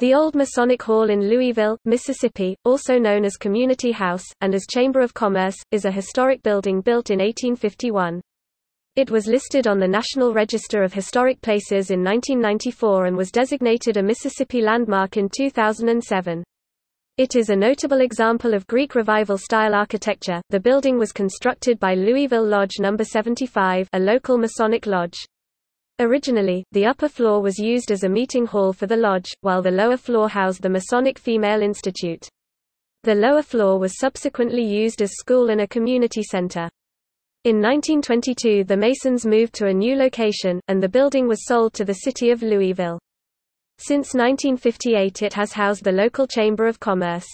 The Old Masonic Hall in Louisville, Mississippi, also known as Community House, and as Chamber of Commerce, is a historic building built in 1851. It was listed on the National Register of Historic Places in 1994 and was designated a Mississippi landmark in 2007. It is a notable example of Greek Revival style architecture. The building was constructed by Louisville Lodge No. 75, a local Masonic lodge. Originally, the upper floor was used as a meeting hall for the lodge, while the lower floor housed the Masonic Female Institute. The lower floor was subsequently used as school and a community center. In 1922 the Masons moved to a new location, and the building was sold to the city of Louisville. Since 1958 it has housed the local Chamber of Commerce.